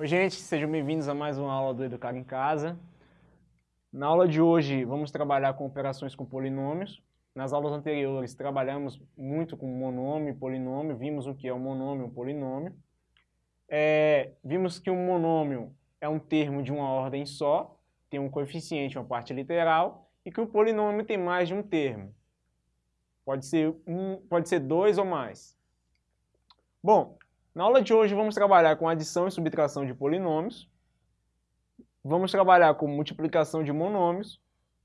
Oi gente, sejam bem-vindos a mais uma aula do Educar em Casa. Na aula de hoje vamos trabalhar com operações com polinômios. Nas aulas anteriores trabalhamos muito com monômio e polinômio, vimos o que é um monômio e um polinômio. É, vimos que um monômio é um termo de uma ordem só, tem um coeficiente, uma parte literal, e que o polinômio tem mais de um termo. Pode ser, um, pode ser dois ou mais. Bom, na aula de hoje vamos trabalhar com adição e subtração de polinômios, vamos trabalhar com multiplicação de monômios,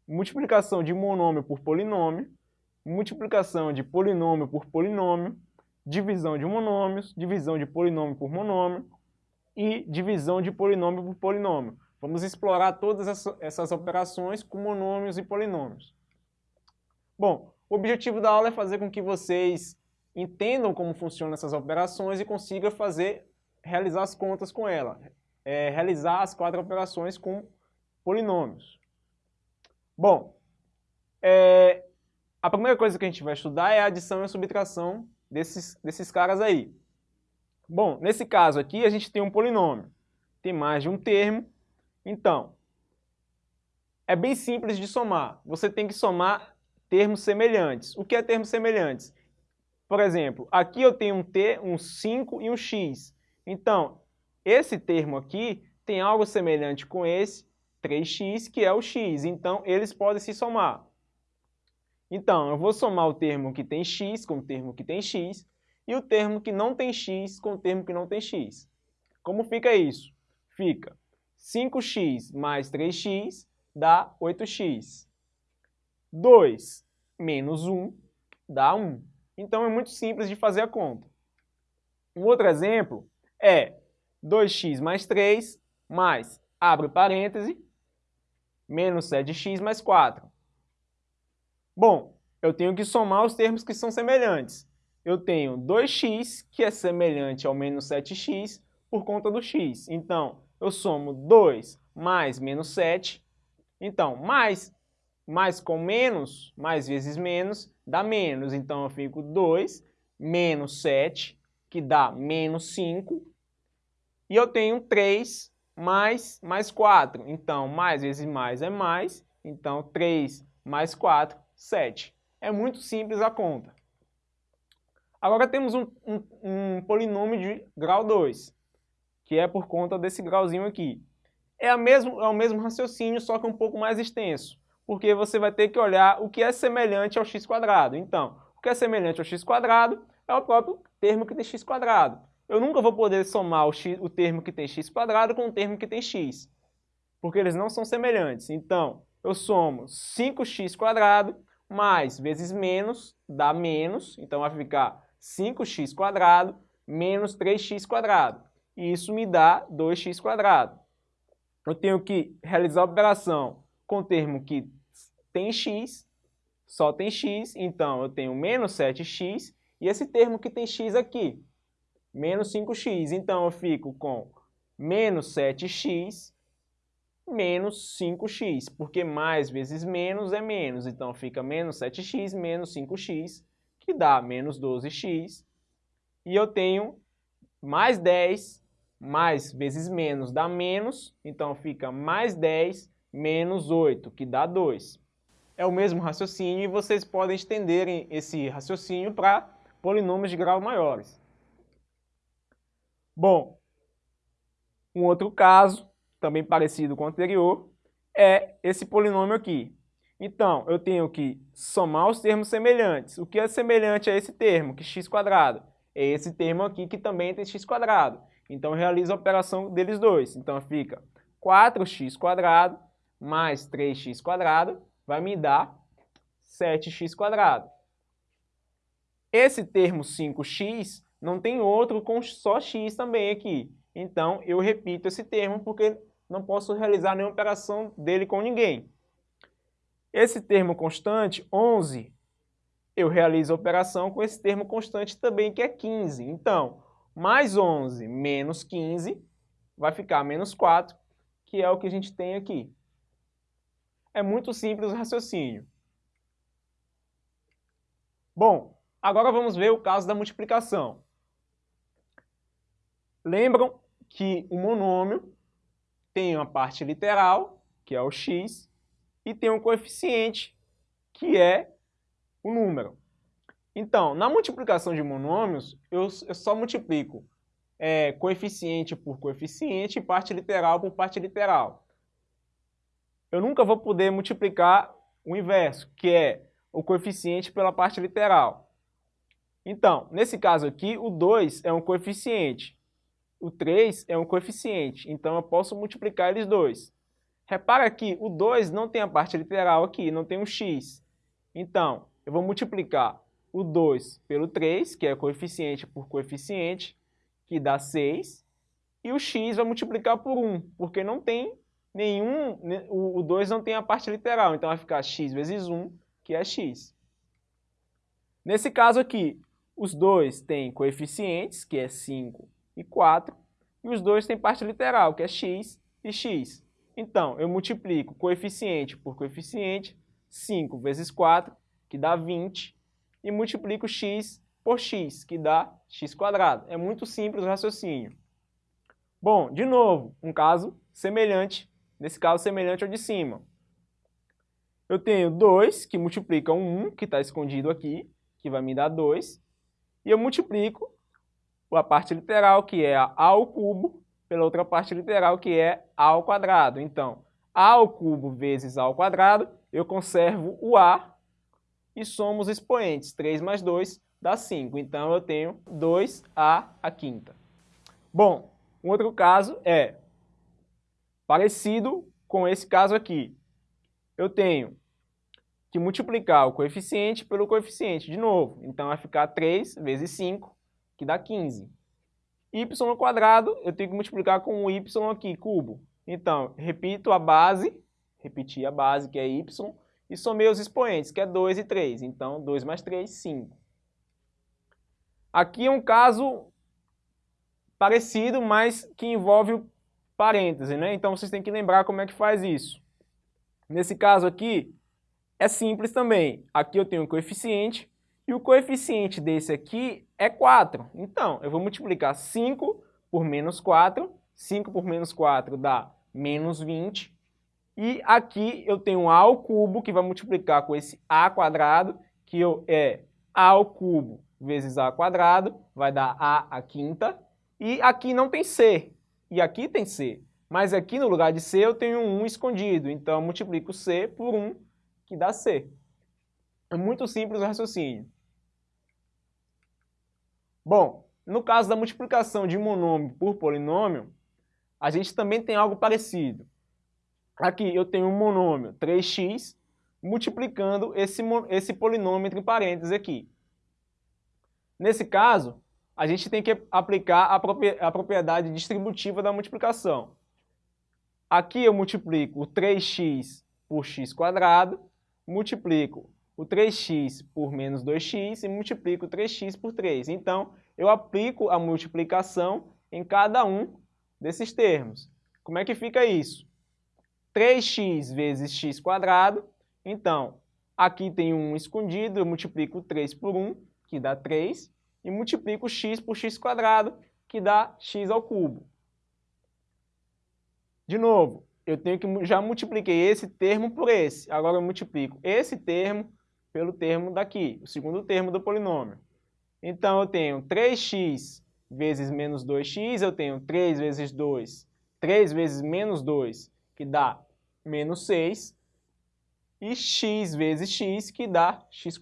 multiplicação de monômio por polinômio, multiplicação de polinômio por polinômio, divisão de monômios, divisão de polinômio por monômio e divisão de polinômio por polinômio. Vamos explorar todas essas operações com monômios e polinômios. Bom, o objetivo da aula é fazer com que vocês entendam como funcionam essas operações e consiga fazer, realizar as contas com ela, é, realizar as quatro operações com polinômios. Bom, é, a primeira coisa que a gente vai estudar é a adição e a subtração desses, desses caras aí. Bom, nesse caso aqui a gente tem um polinômio, tem mais de um termo, então é bem simples de somar. Você tem que somar termos semelhantes. O que é termos semelhantes? Por exemplo, aqui eu tenho um T, um 5 e um X. Então, esse termo aqui tem algo semelhante com esse 3x, que é o x. Então, eles podem se somar. Então, eu vou somar o termo que tem x com o termo que tem x e o termo que não tem x com o termo que não tem x. Como fica isso? Fica 5x mais 3x dá 8x. 2 menos 1 dá 1. Então é muito simples de fazer a conta. Um outro exemplo é 2x mais 3 mais, abre parêntese, menos 7x mais 4. Bom, eu tenho que somar os termos que são semelhantes. Eu tenho 2x, que é semelhante ao menos 7x, por conta do x. Então, eu somo 2 mais menos 7. Então, mais, mais com menos, mais vezes menos, dá menos. Então eu fico 2 menos 7, que dá menos 5. E eu tenho 3 mais, mais 4. Então, mais vezes mais é mais. Então, 3 mais 4, 7. É muito simples a conta. Agora temos um, um, um polinômio de grau 2, que é por conta desse grauzinho aqui. É, a mesmo, é o mesmo raciocínio, só que um pouco mais extenso porque você vai ter que olhar o que é semelhante ao x quadrado. Então, o que é semelhante ao x quadrado é o próprio termo que tem x quadrado. Eu nunca vou poder somar o, x, o termo que tem x quadrado com o termo que tem x, porque eles não são semelhantes. Então, eu somo 5x quadrado mais vezes menos dá menos, então vai ficar 5x quadrado menos 3x quadrado. E isso me dá 2x quadrado. Eu tenho que realizar a operação com o termo que tem x, só tem x, então eu tenho menos 7x, e esse termo que tem x aqui, menos 5x. Então eu fico com menos 7x menos 5x, porque mais vezes menos é menos, então fica menos 7x menos 5x, que dá menos 12x, e eu tenho mais 10, mais vezes menos dá menos, então fica mais 10 menos 8, que dá 2. É o mesmo raciocínio e vocês podem estender esse raciocínio para polinômios de grau maiores. Bom, um outro caso, também parecido com o anterior, é esse polinômio aqui. Então, eu tenho que somar os termos semelhantes. O que é semelhante a esse termo, que x quadrado? É esse termo aqui que também tem x quadrado. Então, eu realizo a operação deles dois. Então, fica 4x quadrado mais 3x quadrado vai me dar 7x quadrado. Esse termo 5x não tem outro com só x também aqui. Então, eu repito esse termo porque não posso realizar nenhuma operação dele com ninguém. Esse termo constante, 11, eu realizo a operação com esse termo constante também, que é 15. Então, mais 11 menos 15 vai ficar menos 4, que é o que a gente tem aqui. É muito simples o raciocínio. Bom, agora vamos ver o caso da multiplicação. Lembram que o monômio tem uma parte literal, que é o x, e tem um coeficiente, que é o número. Então, na multiplicação de monômios, eu, eu só multiplico é, coeficiente por coeficiente e parte literal por parte literal. Eu nunca vou poder multiplicar o inverso, que é o coeficiente pela parte literal. Então, nesse caso aqui, o 2 é um coeficiente, o 3 é um coeficiente, então eu posso multiplicar eles dois. Repara que o 2 não tem a parte literal aqui, não tem um x. Então, eu vou multiplicar o 2 pelo 3, que é coeficiente por coeficiente, que dá 6, e o x vai multiplicar por 1, porque não tem nenhum, o 2 não tem a parte literal, então vai ficar x vezes 1, que é x. Nesse caso aqui, os dois têm coeficientes, que é 5 e 4, e os dois têm parte literal, que é x e x. Então, eu multiplico coeficiente por coeficiente, 5 vezes 4, que dá 20, e multiplico x por x, que dá x quadrado. É muito simples o raciocínio. Bom, de novo, um caso semelhante, nesse caso semelhante ao de cima. Eu tenho 2, que multiplica 1, que está escondido aqui, que vai me dar 2, e eu multiplico a parte literal, que é a ao cubo, pela outra parte literal, que é a ao quadrado. Então, a ao cubo vezes a ao quadrado, eu conservo o a e somos expoentes. 3 mais 2 dá 5. Então, eu tenho 2a a quinta. Bom, um outro caso é parecido com esse caso aqui. Eu tenho que multiplicar o coeficiente pelo coeficiente de novo. Então, vai ficar 3 vezes 5, que dá 15. y ao quadrado, eu tenho que multiplicar com o y aqui, cubo. Então, repito a base, repetir a base, que é y, e somei os expoentes, que é 2 e 3. Então, 2 mais 3, 5. Aqui é um caso parecido, mas que envolve parêntese, né? Então, vocês têm que lembrar como é que faz isso. Nesse caso aqui, é simples também. Aqui eu tenho um coeficiente, e o coeficiente desse aqui é 4. Então, eu vou multiplicar 5 por menos 4. 5 por menos 4 dá menos 20. E aqui eu tenho a ao cubo, que vai multiplicar com esse a quadrado, que é a ao cubo vezes a quadrado, vai dar a a quinta. E aqui não tem c, e aqui tem c. Mas aqui no lugar de c eu tenho um 1 escondido, então multiplico c por 1, que dá c. É muito simples o raciocínio. Bom, no caso da multiplicação de monômio por polinômio, a gente também tem algo parecido. Aqui eu tenho um monômio 3x multiplicando esse, esse polinômio entre parênteses aqui. Nesse caso, a gente tem que aplicar a propriedade distributiva da multiplicação. Aqui eu multiplico o 3x por x quadrado, multiplico o 3x por menos 2x e multiplico 3x por 3. Então, eu aplico a multiplicação em cada um desses termos. Como é que fica isso? 3x vezes x quadrado. Então, aqui tem um escondido, eu multiplico 3 por 1, que dá 3, e multiplico x por x quadrado, que dá x ao cubo. De novo, eu tenho que já multipliquei esse termo por esse. Agora eu multiplico esse termo pelo termo daqui, o segundo termo do polinômio. Então eu tenho 3x vezes menos 2x, eu tenho 3 vezes 2, 3 vezes menos 2, que dá menos 6, e x vezes x, que dá x.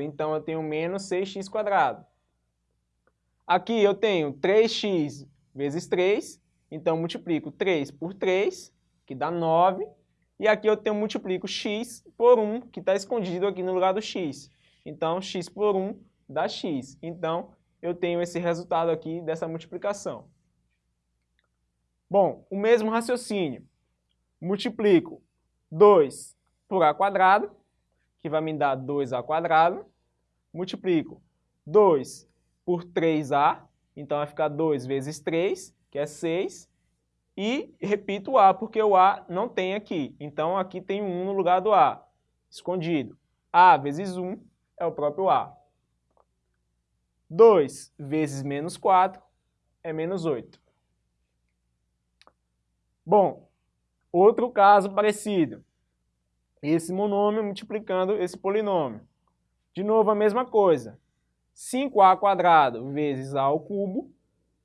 Então, eu tenho menos 6x quadrado. Aqui eu tenho 3x vezes 3, então multiplico 3 por 3, que dá 9, e aqui eu tenho multiplico x por 1, que está escondido aqui no lugar do x. Então, x por 1 dá x. Então, eu tenho esse resultado aqui dessa multiplicação. Bom, o mesmo raciocínio multiplico 2 por a quadrado, que vai me dar 2a quadrado, multiplico 2 por 3a, então vai ficar 2 vezes 3, que é 6, e repito o a, porque o a não tem aqui, então aqui tem um 1 no lugar do a, escondido. a vezes 1 é o próprio a. 2 vezes menos 4 é menos 8. Bom, outro caso parecido. Esse monômio multiplicando esse polinômio. De novo a mesma coisa. 5a quadrado vezes a ao cubo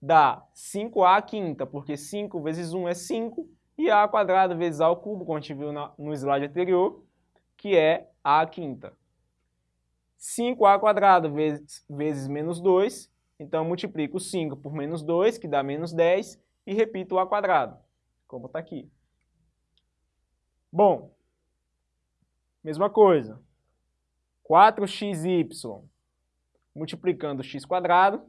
dá 5a quinta, porque 5 vezes 1 é 5, e a quadrado vezes a ao cubo, como a gente viu no slide anterior, que é a quinta. 5a quadrado vezes, vezes menos 2, então multiplico 5 por menos 2, que dá menos 10, e repito o a quadrado, como está aqui. Bom, mesma coisa. 4xy multiplicando x quadrado.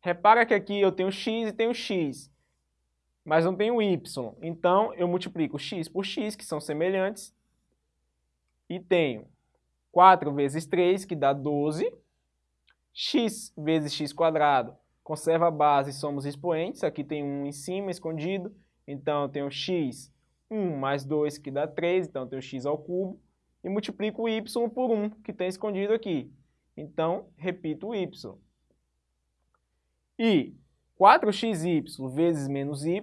Repara que aqui eu tenho x e tenho x, mas não tenho y. Então, eu multiplico x por x, que são semelhantes, e tenho 4 vezes 3, que dá 12, x vezes x quadrado, conserva a base, somos expoentes, aqui tem 1 em cima, escondido, então eu tenho x, 1 mais 2, que dá 3, então eu tenho x ao cubo, e multiplico y por 1, que tem escondido aqui. Então, repito o y. E 4xy vezes menos y,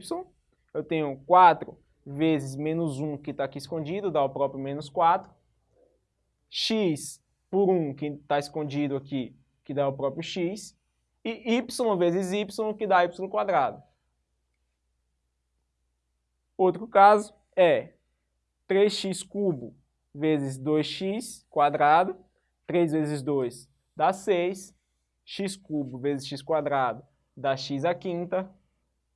eu tenho 4 vezes menos 1, que está aqui escondido, dá o próprio menos 4. x por 1, que está escondido aqui, que dá o próprio x. E y vezes y, que dá y quadrado. Outro caso é 3x cubo vezes 2x quadrado. 3 vezes 2 dá 6 x cubo vezes x quadrado dá x à quinta,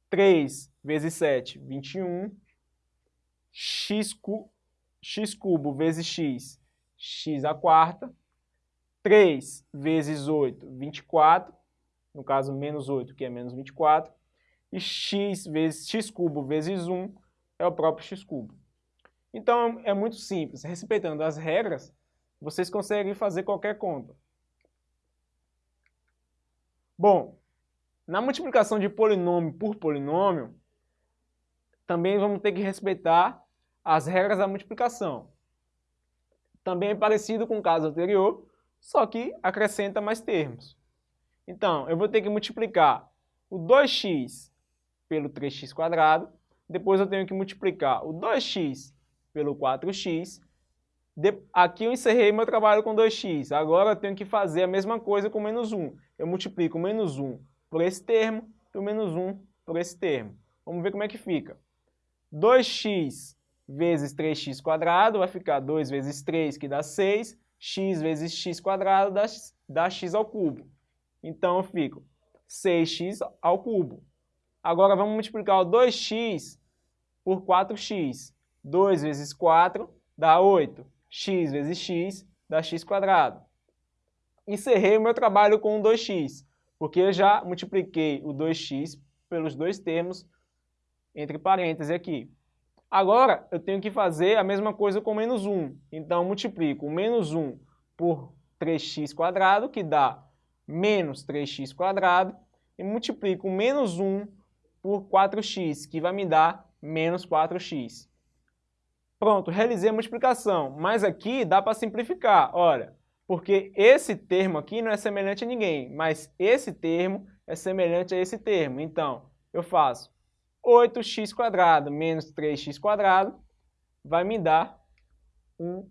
3 vezes 7, 21, x, cu, x cubo vezes x, x à quarta, 3 vezes 8, 24, no caso menos 8, que é menos 24, e x vezes x cubo vezes 1 é o próprio x cubo. Então é muito simples, respeitando as regras, vocês conseguem fazer qualquer conta. Bom, na multiplicação de polinômio por polinômio, também vamos ter que respeitar as regras da multiplicação. Também é parecido com o caso anterior, só que acrescenta mais termos. Então, eu vou ter que multiplicar o 2x pelo 3x², depois eu tenho que multiplicar o 2x pelo 4x de, aqui eu encerrei meu trabalho com 2x. Agora eu tenho que fazer a mesma coisa com menos 1. Eu multiplico menos 1 por esse termo e o menos 1 por esse termo. Vamos ver como é que fica. 2x vezes 3x quadrado vai ficar 2 vezes 3, que dá 6. x vezes x quadrado dá, dá x ao cubo. Então eu fico 6x ao cubo. Agora vamos multiplicar o 2x por 4x. 2 vezes 4 dá 8 x vezes x dá x quadrado. Encerrei o meu trabalho com 2x, porque eu já multipliquei o 2x pelos dois termos entre parênteses aqui. Agora, eu tenho que fazer a mesma coisa com menos 1. Então, multiplico menos 1 por 3x quadrado, que dá menos 3x quadrado, e multiplico menos 1 por 4x, que vai me dar menos 4x. Pronto, realizei a multiplicação, mas aqui dá para simplificar, olha, porque esse termo aqui não é semelhante a ninguém, mas esse termo é semelhante a esse termo. Então, eu faço 8x² menos 3x² vai me dar um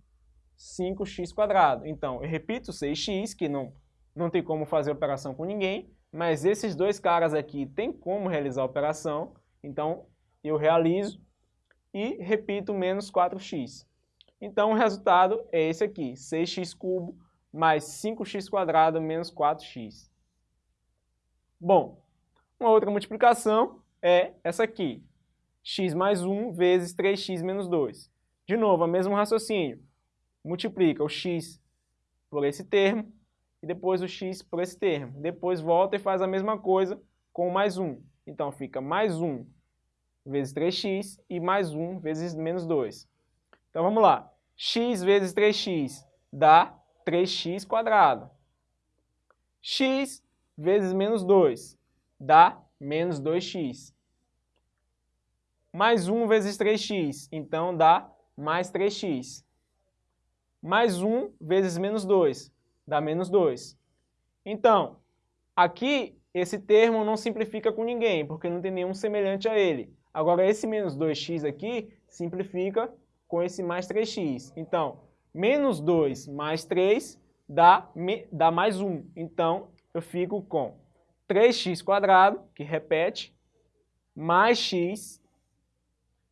5x². Então, eu repito 6x, que não, não tem como fazer operação com ninguém, mas esses dois caras aqui tem como realizar a operação, então eu realizo e repito menos 4x. Então o resultado é esse aqui, 6x cubo mais 5x quadrado menos 4x. Bom, uma outra multiplicação é essa aqui, x mais 1 vezes 3x menos 2. De novo, o mesmo raciocínio. Multiplica o x por esse termo e depois o x por esse termo. Depois volta e faz a mesma coisa com mais 1. Então fica mais 1 vezes 3x e mais 1 vezes menos 2. Então vamos lá. x vezes 3x dá 3x quadrado. x vezes menos 2 dá menos 2x. Mais 1 vezes 3x, então dá mais 3x. Mais 1 vezes menos 2 dá menos 2. Então, aqui esse termo não simplifica com ninguém, porque não tem nenhum semelhante a ele. Agora, esse menos 2x aqui simplifica com esse mais 3x. Então, menos 2 mais 3 dá, dá mais 1. Então, eu fico com 3x², que repete, mais x,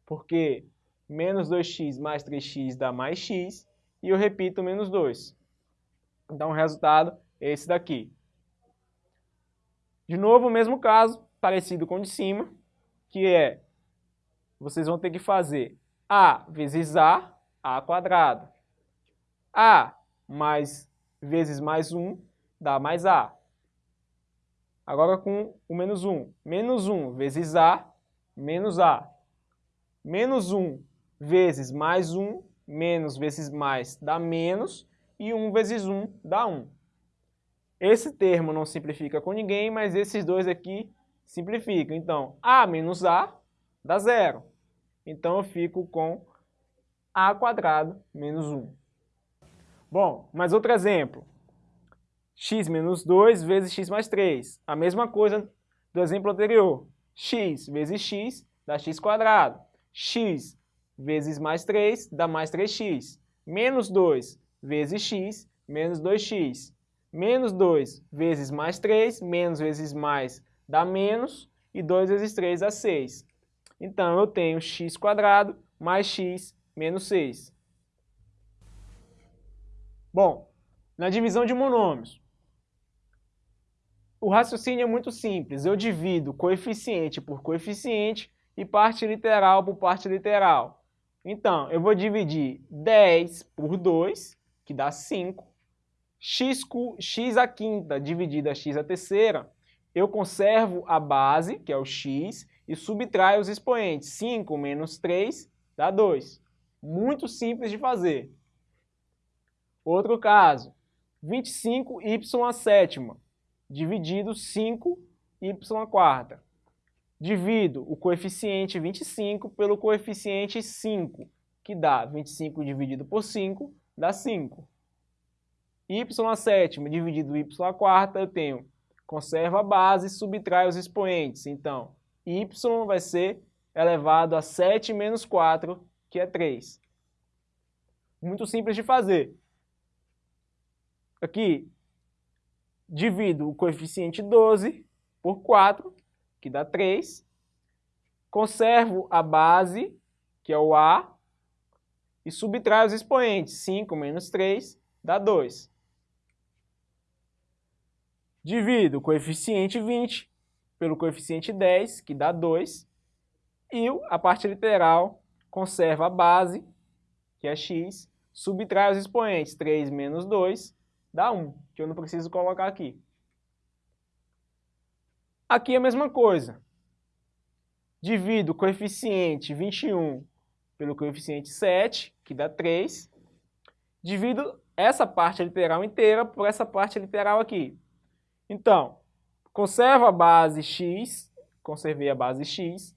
porque menos 2x mais 3x dá mais x, e eu repito menos 2. Então, o resultado é esse daqui. De novo, o mesmo caso, parecido com o de cima, que é, vocês vão ter que fazer a vezes a, a quadrado. a mais vezes mais 1 dá mais a. Agora com o menos 1. Menos 1 vezes a, menos a. Menos 1 vezes mais 1, menos vezes mais dá menos, e 1 vezes 1 dá 1. Esse termo não simplifica com ninguém, mas esses dois aqui simplificam. Então, a menos a dá zero. Então, eu fico com a quadrado menos 1. Bom, mais outro exemplo. x menos 2 vezes x mais 3. A mesma coisa do exemplo anterior. x vezes x dá x quadrado. x vezes mais 3 dá mais 3x. Menos 2 vezes x, menos 2x. Menos 2 vezes mais 3, menos vezes mais dá menos, e 2 vezes 3 dá 6. Então, eu tenho x mais x menos 6. Bom, na divisão de monômios, o raciocínio é muito simples. Eu divido coeficiente por coeficiente e parte literal por parte literal. Então, eu vou dividir 10 por 2, que dá 5. X, x a quinta dividido a x a terceira, eu conservo a base, que é o x, e subtraio os expoentes. 5 menos 3 dá 2. Muito simples de fazer. Outro caso, 25y a sétima, dividido 5y a quarta. Divido o coeficiente 25 pelo coeficiente 5, que dá 25 dividido por 5, dá 5. y a sétima dividido y a quarta, eu tenho, conserva a base subtrai os expoentes. Então, y vai ser elevado a 7 menos 4, que é 3. Muito simples de fazer. Aqui, divido o coeficiente 12 por 4, que dá 3. Conservo a base, que é o A, e subtraio os expoentes. 5 menos 3 dá 2. Divido o coeficiente 20 pelo coeficiente 10, que dá 2. E a parte literal conserva a base, que é x, subtrai os expoentes. 3 menos 2 dá 1, que eu não preciso colocar aqui. Aqui é a mesma coisa. Divido o coeficiente 21 pelo coeficiente 7, que dá 3. Divido essa parte literal inteira por essa parte literal aqui. Então, conservo a base x, conservei a base x,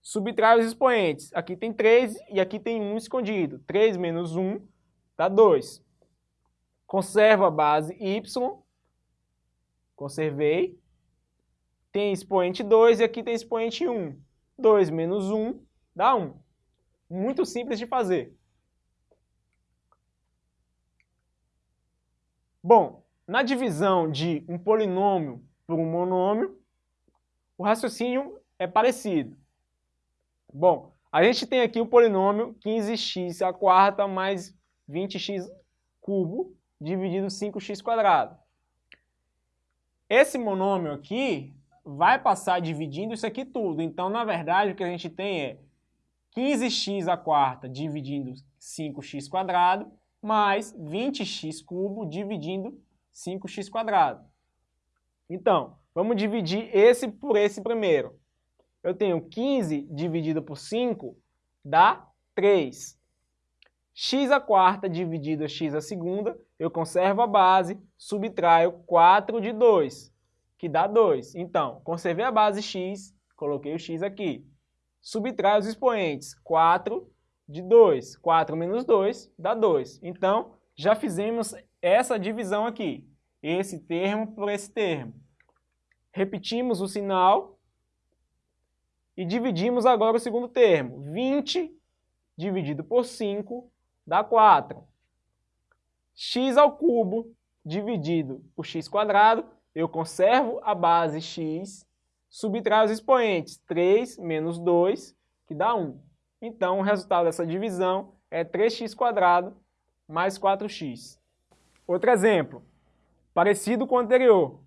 subtrai os expoentes. Aqui tem 3 e aqui tem 1 escondido. 3 menos 1 dá 2. Conservo a base y, conservei. Tem expoente 2 e aqui tem expoente 1. 2 menos 1 dá 1. Muito simples de fazer. Bom, na divisão de um polinômio por um monômio, o raciocínio é parecido. Bom, a gente tem aqui o polinômio 15x a quarta mais 20x cubo dividido 5x². Esse monômio aqui vai passar dividindo isso aqui tudo. Então, na verdade, o que a gente tem é 15x a quarta dividindo 5x² mais 20x cubo dividindo 5x². Então, vamos dividir esse por esse primeiro eu tenho 15 dividido por 5 dá 3. x a quarta dividido x a segunda, eu conservo a base, subtraio 4 de 2, que dá 2. Então, conservei a base x, coloquei o x aqui. Subtraio os expoentes, 4 de 2. 4 menos 2 dá 2. Então, já fizemos essa divisão aqui. Esse termo por esse termo. Repetimos o sinal E dividimos agora o segundo termo. 20 dividido por 5 dá 4. x ao cubo dividido por x quadrado, eu conservo a base x, subtraio os expoentes, 3 menos 2, que dá 1. Então, o resultado dessa divisão é 3x quadrado mais 4x. Outro exemplo, parecido com o anterior.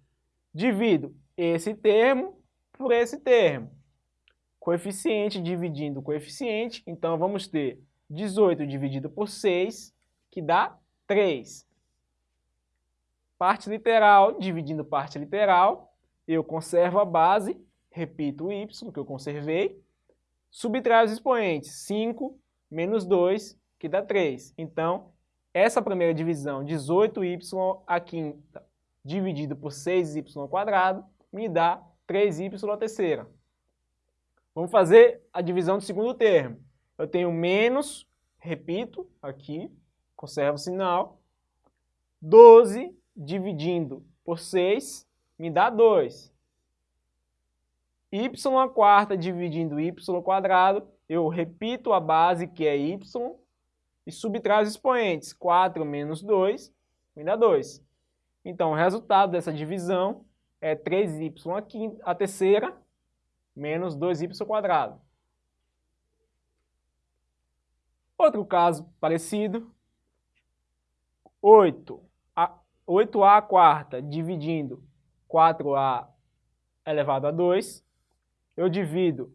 Divido esse termo por esse termo. Coeficiente dividindo coeficiente, então vamos ter 18 dividido por 6, que dá 3. Parte literal dividindo parte literal, eu conservo a base, repito o y, que eu conservei, subtraio os expoentes, 5 menos 2, que dá 3. Então, essa primeira divisão, 18y a quinta, dividido por 6y quadrado, me dá 3y a terceira. Vamos fazer a divisão do segundo termo. Eu tenho menos, repito, aqui, conservo o sinal, 12 dividindo por 6 me dá 2. y a quarta dividindo y quadrado, eu repito a base que é y e subtraio os expoentes. 4 menos 2 me dá 2. Então, o resultado dessa divisão é 3y a, a terceira menos 2y quadrado. Outro caso parecido, 8. 8a a quarta dividindo 4a elevado a 2, eu divido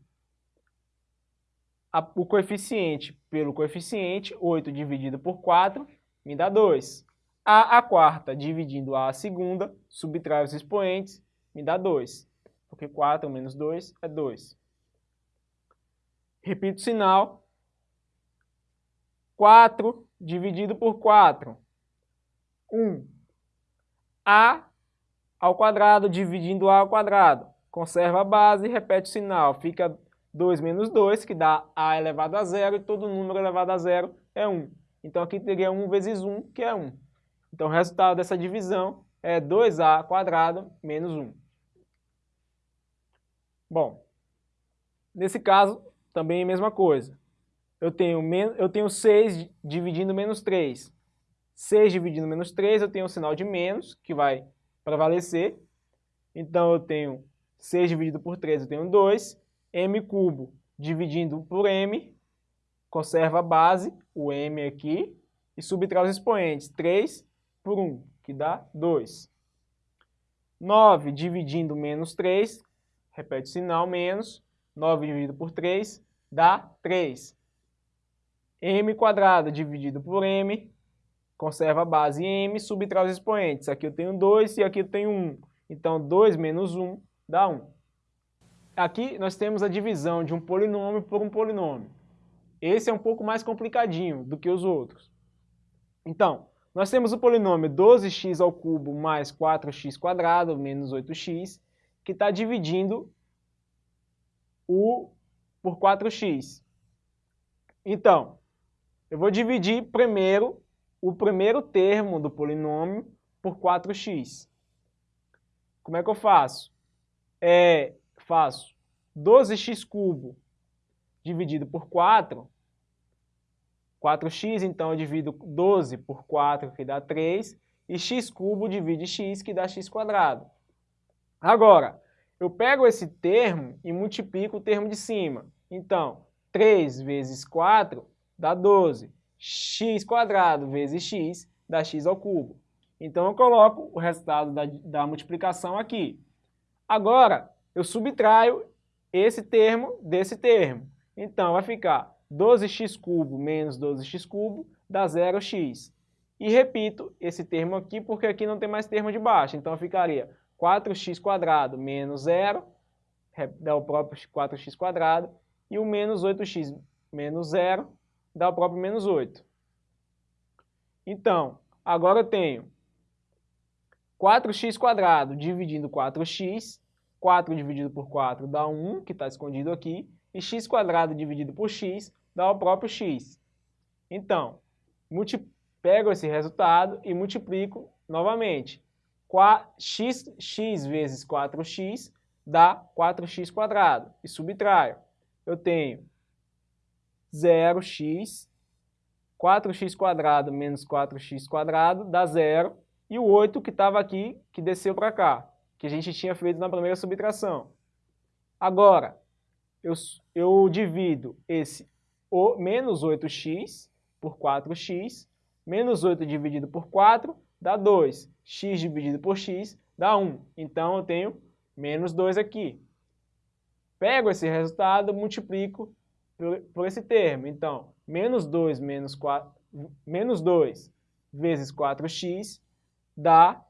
a, o coeficiente pelo coeficiente, 8 dividido por 4, me dá 2. a a quarta dividindo a segunda, subtrai os expoentes, me dá 2. Porque 4 menos 2 é 2. Repito o sinal. 4 dividido por 4, 1 a ao quadrado dividindo a ao quadrado. Conserva a base, repete o sinal. Fica 2 menos 2, que dá a elevado a zero, e todo número elevado a zero é 1. Então aqui teria 1 vezes 1, que é 1. Então o resultado dessa divisão é 2a quadrado menos 1. Bom, nesse caso também é a mesma coisa. Eu tenho, eu tenho 6 dividindo menos 3. 6 dividindo menos 3, eu tenho o sinal de menos, que vai prevalecer. Então, eu tenho 6 dividido por 3, eu tenho 2. M cubo dividindo por m, conserva a base, o m aqui, e subtrai os expoentes. 3 por 1, que dá 2. 9 dividindo menos 3, repete o sinal, menos. 9 dividido por 3 dá 3. m quadrado dividido por m, conserva a base m, subtrai os expoentes. Aqui eu tenho 2 e aqui eu tenho 1. Então, 2 menos 1 dá 1. Aqui nós temos a divisão de um polinômio por um polinômio. Esse é um pouco mais complicadinho do que os outros. Então, nós temos o polinômio 12x ao cubo mais 4x quadrado menos 8x, que está dividindo o por 4x. Então, eu vou dividir primeiro o primeiro termo do polinômio por 4x. Como é que eu faço? É, faço 12x cubo dividido por 4, 4x, então eu divido 12 por 4, que dá 3, e x cubo divide x, que dá x quadrado. Agora, eu pego esse termo e multiplico o termo de cima. Então, 3 vezes 4 dá 12 x quadrado vezes x dá x ao. Então eu coloco o resultado da, da multiplicação aqui. Agora, eu subtraio esse termo desse termo. Então vai ficar 12x cubo menos 12x cubo dá 0x. E repito esse termo aqui, porque aqui não tem mais termo de baixo. Então ficaria 4x quadrado menos 0, dá o próprio 4x quadrado, e o menos 8x menos 0 dá o próprio menos 8. Então, agora eu tenho 4x quadrado dividindo 4x, 4 dividido por 4 dá 1, que está escondido aqui, e x dividido por x dá o próprio x. Então, pego esse resultado e multiplico novamente. x, x vezes 4x dá 4x quadrado, e subtraio. eu tenho 0x, 4x quadrado menos 4x quadrado dá zero, e o 8 que estava aqui, que desceu para cá, que a gente tinha feito na primeira subtração. Agora, eu, eu divido esse o, menos 8x por 4x, menos 8 dividido por 4 dá 2, x dividido por x dá 1. Então, eu tenho menos 2 aqui. Pego esse resultado, multiplico por, por esse termo. Então, menos 2 menos 4, menos 2 vezes 4x dá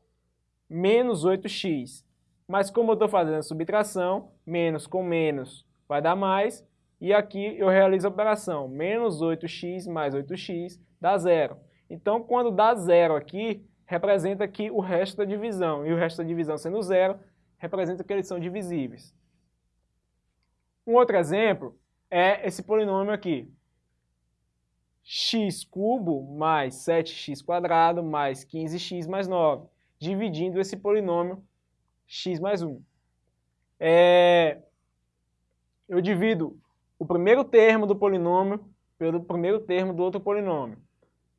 menos 8x. Mas como eu estou fazendo a subtração, menos com menos vai dar mais, e aqui eu realizo a operação, menos 8x mais 8x dá zero. Então, quando dá zero aqui, representa aqui o resto da divisão, e o resto da divisão sendo zero, representa que eles são divisíveis. Um outro exemplo é esse polinômio aqui. x cubo mais 7x quadrado mais 15x mais 9, dividindo esse polinômio x mais 1. É, eu divido o primeiro termo do polinômio pelo primeiro termo do outro polinômio.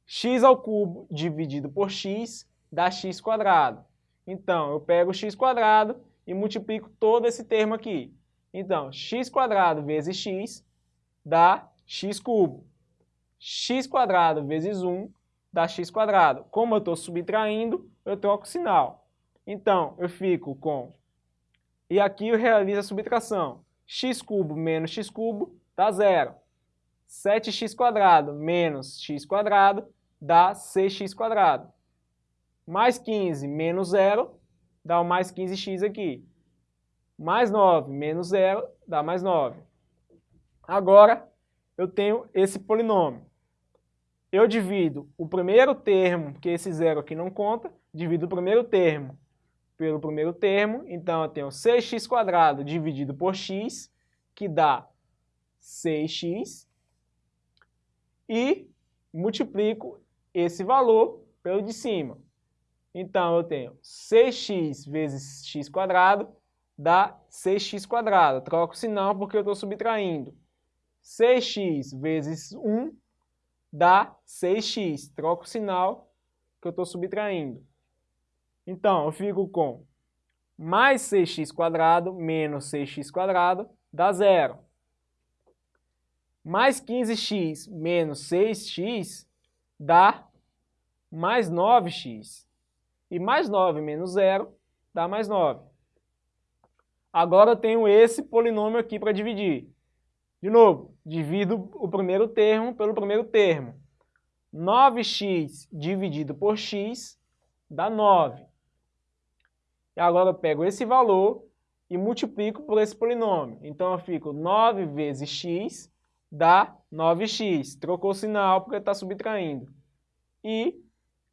x ao cubo dividido por x dá x quadrado. Então, eu pego x quadrado e multiplico todo esse termo aqui. Então, x quadrado vezes x dá x cubo. x quadrado vezes 1 dá x quadrado. Como eu estou subtraindo, eu troco o sinal. Então, eu fico com... E aqui eu realizo a subtração. x cubo menos x cubo dá zero. 7x quadrado menos x quadrado dá 6x quadrado. Mais 15 menos zero dá o mais 15x aqui. Mais 9 menos zero dá mais 9. Agora, eu tenho esse polinômio. Eu divido o primeiro termo, que esse zero aqui não conta, divido o primeiro termo pelo primeiro termo, então eu tenho 6x² dividido por x, que dá 6x, e multiplico esse valor pelo de cima. Então eu tenho 6x vezes x² dá 6x². Troco o sinal porque eu estou subtraindo. 6x vezes 1 dá 6x. Troco o sinal que eu estou subtraindo. Então, eu fico com mais 6x² menos 6x² dá zero. Mais 15x menos 6x dá mais 9x. E mais 9 menos 0 dá mais 9. Agora eu tenho esse polinômio aqui para dividir. De novo, divido o primeiro termo pelo primeiro termo. 9x dividido por x dá 9. E agora eu pego esse valor e multiplico por esse polinômio. Então eu fico 9 vezes x dá 9x. Trocou o sinal porque está subtraindo. E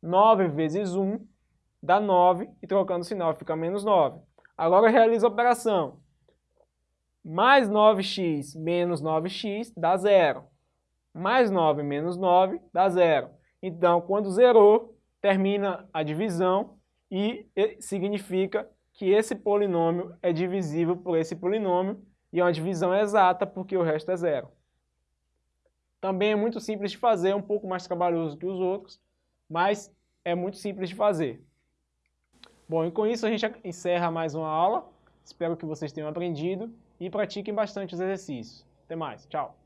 9 vezes 1 dá 9, e trocando o sinal fica menos 9. Agora eu realizo a operação. Mais 9x menos 9x dá zero. Mais 9 menos 9 dá zero. Então, quando zerou, termina a divisão e significa que esse polinômio é divisível por esse polinômio e é uma divisão exata porque o resto é zero. Também é muito simples de fazer, é um pouco mais trabalhoso que os outros, mas é muito simples de fazer. Bom, e com isso a gente encerra mais uma aula. Espero que vocês tenham aprendido e pratiquem bastante os exercícios. Até mais, tchau!